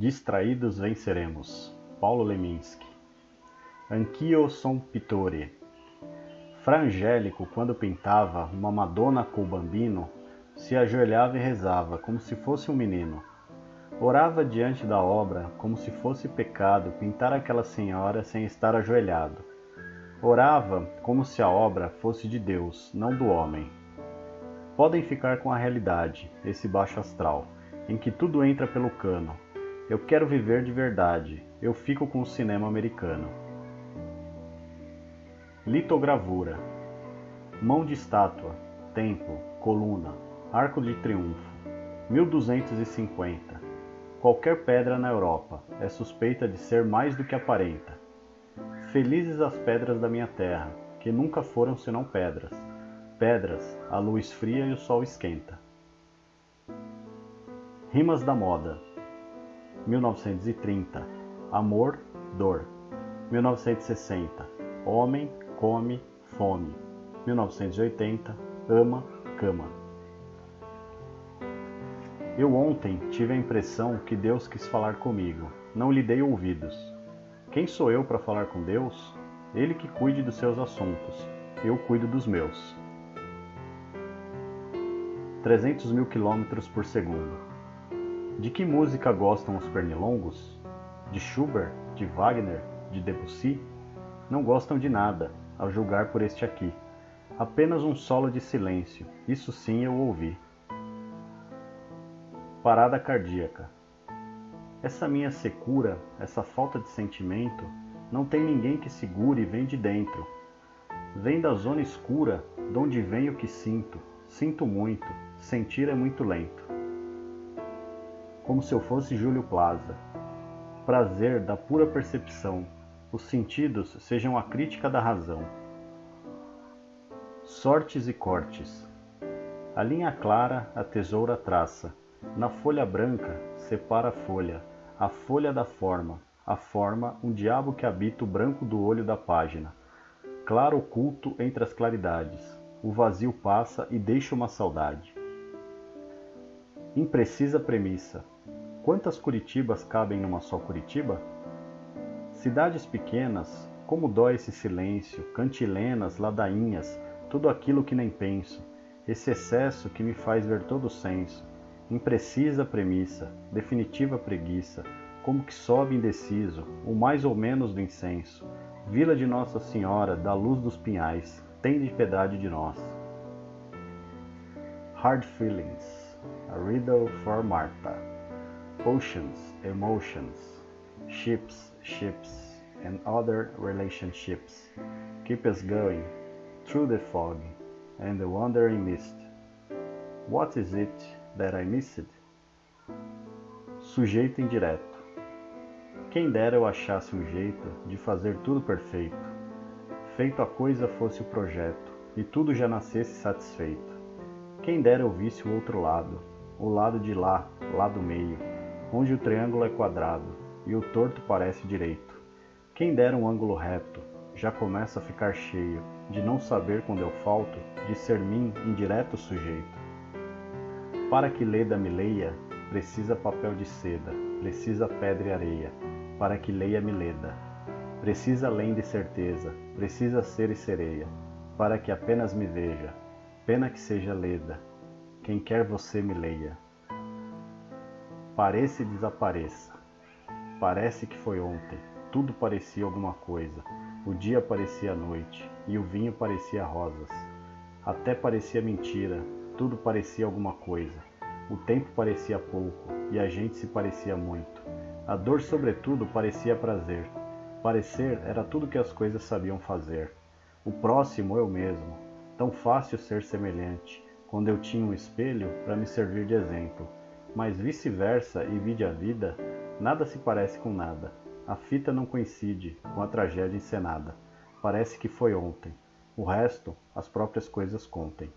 Distraídos venceremos. Paulo Leminski. Anch'io son pittore. Fra Angélico, quando pintava uma Madonna col bambino, se ajoelhava e rezava como se fosse um menino. Orava diante da obra como se fosse pecado pintar aquela senhora sem estar ajoelhado. Orava como se a obra fosse de Deus, não do homem. Podem ficar com a realidade, esse baixo astral, em que tudo entra pelo cano. Eu quero viver de verdade, eu fico com o cinema americano. Litogravura Mão de estátua, templo, coluna, arco de triunfo, 1250. Qualquer pedra na Europa é suspeita de ser mais do que aparenta. Felizes as pedras da minha terra, que nunca foram senão pedras. Pedras, a luz fria e o sol esquenta. Rimas da moda. 1930. Amor, dor. 1960. Homem, come, fome. 1980. Ama, cama. Eu ontem tive a impressão que Deus quis falar comigo. Não lhe dei ouvidos. Quem sou eu para falar com Deus? Ele que cuide dos seus assuntos. Eu cuido dos meus. 300 mil quilômetros por segundo. De que música gostam os pernilongos? De Schubert? De Wagner? De Debussy? Não gostam de nada, a julgar por este aqui. Apenas um solo de silêncio, isso sim eu ouvi. Parada cardíaca. Essa minha secura, essa falta de sentimento, não tem ninguém que segure e vem de dentro. Vem da zona escura, de onde vem o que sinto. Sinto muito, sentir é muito lento. Como se eu fosse Júlio Plaza. Prazer da pura percepção, os sentidos sejam a crítica da razão. Sortes e cortes. A linha clara a tesoura traça. Na folha branca separa a folha, a folha da forma, a forma um diabo que habita o branco do olho da página. Claro oculto entre as claridades. O vazio passa e deixa uma saudade. Imprecisa premissa. Quantas Curitibas cabem numa só Curitiba? Cidades pequenas, como dói esse silêncio, cantilenas, ladainhas, tudo aquilo que nem penso, esse excesso que me faz ver todo o senso, imprecisa premissa, definitiva preguiça, como que sobe indeciso, o mais ou menos do incenso, Vila de Nossa Senhora, da luz dos pinhais, tem de piedade de nós. Hard Feelings, a Riddle for Martha. Oceans, emotions, ships, ships, and other relationships keep us going through the fog and the wandering mist. What is it that I missed? Sujeito indireto. Quem dera eu achasse um jeito de fazer tudo perfeito, feito a coisa fosse o projeto, e tudo já nascesse satisfeito. Quem dera eu visse o outro lado, o lado de lá, lá do meio, onde o triângulo é quadrado e o torto parece direito. Quem dera um ângulo reto, já começa a ficar cheio, de não saber quando eu falto, de ser mim indireto sujeito. Para que Leda me leia, precisa papel de seda, precisa pedra e areia, para que leia me leda. Precisa além de certeza, precisa ser e sereia, para que apenas me veja. Pena que seja leda, quem quer você me leia. Pareça e desapareça. Parece que foi ontem, tudo parecia alguma coisa. O dia parecia noite e o vinho parecia rosas. Até parecia mentira, tudo parecia alguma coisa. O tempo parecia pouco e a gente se parecia muito. A dor, sobretudo, parecia prazer. Parecer era tudo que as coisas sabiam fazer. O próximo eu mesmo. Tão fácil ser semelhante, quando eu tinha um espelho para me servir de exemplo. Mas vice-versa e vide a vida, nada se parece com nada. A fita não coincide com a tragédia encenada. Parece que foi ontem. O resto, as próprias coisas contem.